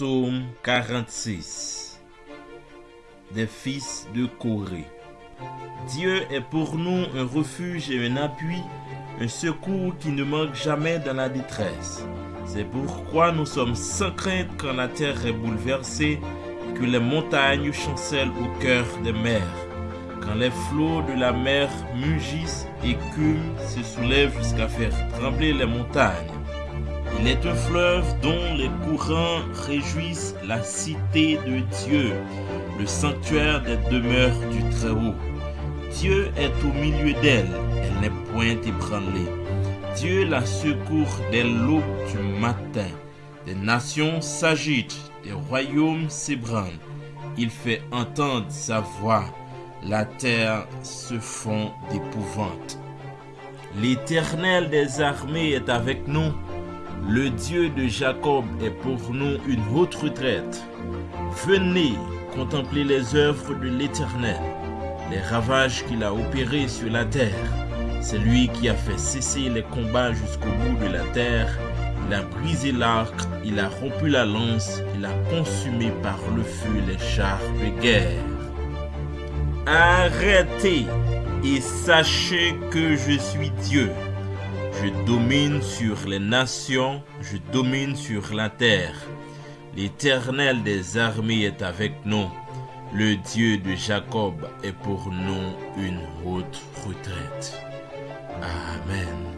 Psaume 46 Des fils de Corée. Dieu est pour nous un refuge et un appui, un secours qui ne manque jamais dans la détresse. C'est pourquoi nous sommes sans crainte quand la terre est bouleversée que les montagnes chancellent au cœur des mers. Quand les flots de la mer mugissent et se soulèvent jusqu'à faire trembler les montagnes. Il est un fleuve dont les courants réjouissent la cité de Dieu, le sanctuaire des demeures du Très-Haut. Dieu est au milieu d'elle, elle n'est point ébranlée. Dieu la secourt dès l'aube du matin. Des nations s'agitent, des royaumes s'ébranlent. Il fait entendre sa voix. La terre se fond d'épouvante. L'Éternel des armées est avec nous. Le Dieu de Jacob est pour nous une haute retraite. Venez contempler les œuvres de l'Éternel, les ravages qu'il a opérés sur la terre. C'est lui qui a fait cesser les combats jusqu'au bout de la terre. Il a brisé l'arc, il a rompu la lance, il a consumé par le feu les chars de guerre. Arrêtez et sachez que je suis Dieu. Je domine sur les nations, je domine sur la terre. L'Éternel des armées est avec nous. Le Dieu de Jacob est pour nous une haute retraite. Amen.